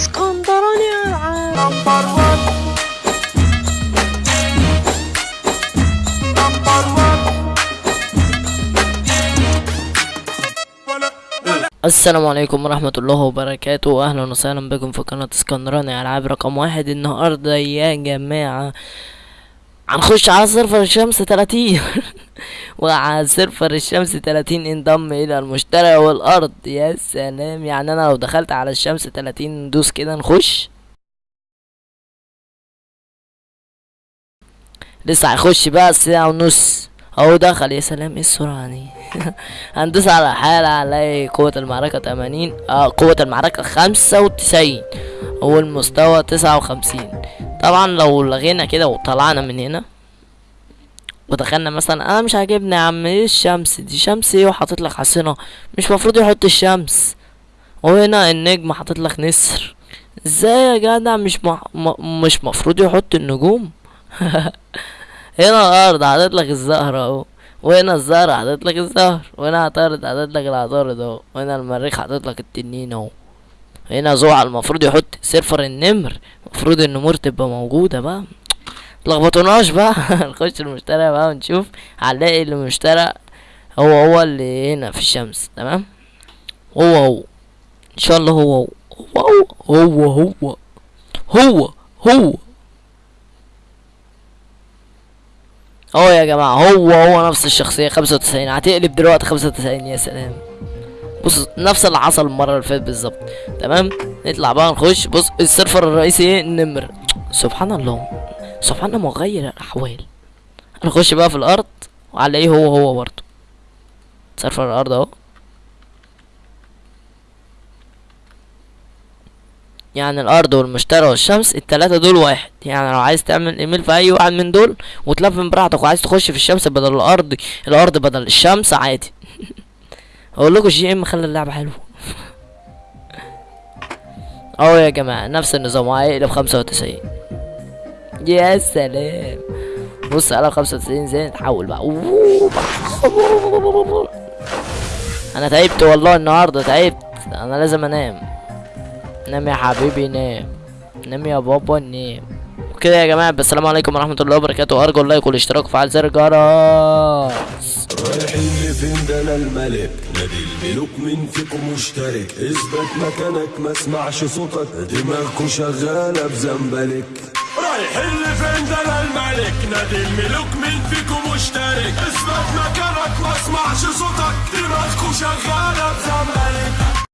اسكندراني العاب number 1 number 1 السلام عليكم ورحمة الله وبركاته. أهلا وسهلا بكم في قناة اسكندراني. ألعاب رقم واحد النهاردة يا جماعة. هنخش على server الشمس 30 وعلى server الشمس 30 انضم إلى المشتري والأرض. يا سلام. يعني أنا لو دخلت على الشمس 30 ندوس كده نخش. لسه هيخش بقى ساعة ونص. أهو دخل. يا سلام. إيه السرعة دي؟ هندوس على حالة هنلاقي قوة المعركة تمانين. آه قوة المعركة خمسة وتسعين. والمستوى تسعة وخمسين. طبعا لو لغينا كده وطلعنا من هنا ودخلنا مثلا أنا مش عاجبني يا عم إيه الشمس دي؟ شمس إيه؟ وحاطط لك حصنة مش مفروض يحط الشمس. وهنا النجم حاطط لك نسر. إزاي يا جدع؟ مش مح... م... مش مفروض يحط النجوم. هنا الأرض حاطط لك الزهر أهو. وهنا الزهر حاطط لك الزهر. وهنا عطارد حاطط لك العطارد أهو. وهنا المريخ حاطط لك التنين أهو. هنا زوع المفروض يحط سيرفر النمر. المفروض النمور تبقى موجودة بقى. متلخبطوناش بقى. نخش المشترى بقى ونشوف هنلاقي المشترى هو هو اللي هنا في الشمس تمام؟ هو هو. إن شاء الله هو هو. هو هو. هو هو. هو أهو يا جماعة هو هو نفس الشخصية خمسة وتسعين. هتقلب دلوقتي خمسة وتسعين يا سلام. بص نفس اللي حصل المرة اللي فاتت بالظبط تمام؟ نطلع بقى نخش. بص السيرفر الرئيسي إيه؟ النمر. سبحان الله. سبحان مغير الأحوال. نخش بقى في الأرض وهنلاقيه هو هو برضه. server الأرض أهو. يعني الأرض والمشتري والشمس التلاتة دول واحد. يعني لو عايز تعمل إيميل في أي واحد من دول وتلفل براحتك وعايز تخش في الشمس بدل الأرض الأرض بدل الشمس عادي. أقول لكم GM خلى اللعبة حلوة. أهو يا جماعة نفس النظام هيقلب خمسة وتسعين. يا سلام. بص خمسة وتسعين إزاي نتحول بقى. أنا تعبت والله النهاردة تعبت. أنا لازم أنام. نام يا حبيبي نام. نام يا بابا نام. وكده يا جماعة السلام عليكم ورحمة الله وبركاته. أرجو اللايك والاشتراك وفعل زر الجرس. لفين ده أنا الملك نادي الملوك مين فيكم مشترك اثبت مكانك ما اسمعش صوتك. شغالة بزنبلك لفين ده أنا الملك. نادي الملوك مين فيكم مشترك؟ اثبت مكانك ما اسمعش صوتك. دماغكوا شغالة. بزنبلك